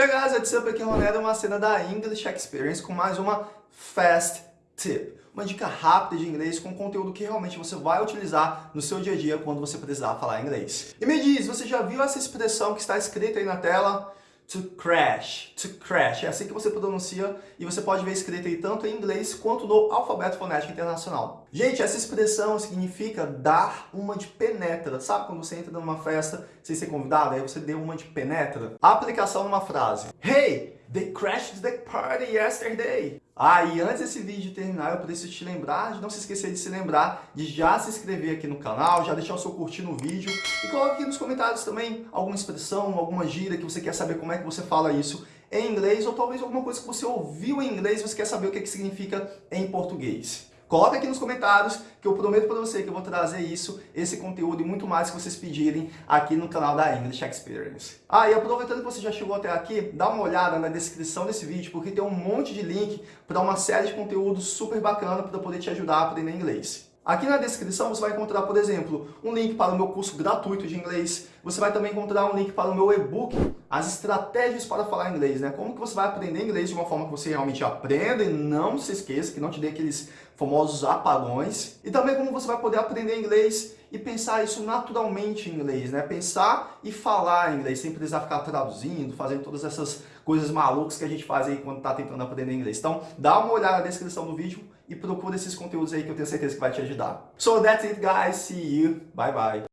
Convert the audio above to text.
Hey guys, what's up? Aqui é o Ronaldo, uma cena da English Experience com mais uma Fast Tip. Uma dica rápida de inglês com conteúdo que realmente você vai utilizar no seu dia a dia quando você precisar falar inglês. E me diz, você já viu essa expressão que está escrita aí na tela? To crash, to crash. É assim que você pronuncia e você pode ver escrito aí tanto em inglês quanto no alfabeto fonético internacional. Gente, essa expressão significa dar uma de penetra. Sabe quando você entra numa festa sem ser convidado, aí você deu uma de penetra? Aplicação numa frase. Hey, they crashed the party yesterday. Ah, e antes desse vídeo terminar, eu preciso te lembrar de não se esquecer de se lembrar de já se inscrever aqui no canal, já deixar o seu curtir no vídeo e coloque aqui nos comentários também alguma expressão, alguma gíria que você quer saber como é que você fala isso em inglês ou talvez alguma coisa que você ouviu em inglês e você quer saber o que, é que significa em português. Coloca aqui nos comentários que eu prometo para você que eu vou trazer isso, esse conteúdo e muito mais que vocês pedirem aqui no canal da English Experience. Ah, e aproveitando que você já chegou até aqui, dá uma olhada na descrição desse vídeo porque tem um monte de link para uma série de conteúdos super bacana para poder te ajudar a aprender inglês. Aqui na descrição você vai encontrar, por exemplo, um link para o meu curso gratuito de inglês. Você vai também encontrar um link para o meu e-book, as estratégias para falar inglês, né? Como que você vai aprender inglês de uma forma que você realmente aprenda e não se esqueça, que não te dê aqueles famosos apagões. E também como você vai poder aprender inglês e pensar isso naturalmente em inglês, né? Pensar e falar inglês, sem precisar ficar traduzindo, fazendo todas essas coisas malucas que a gente faz aí quando está tentando aprender inglês. Então, dá uma olhada na descrição do vídeo e procura esses conteúdos aí que eu tenho certeza que vai te ajudar. So that's it guys, see you, bye bye.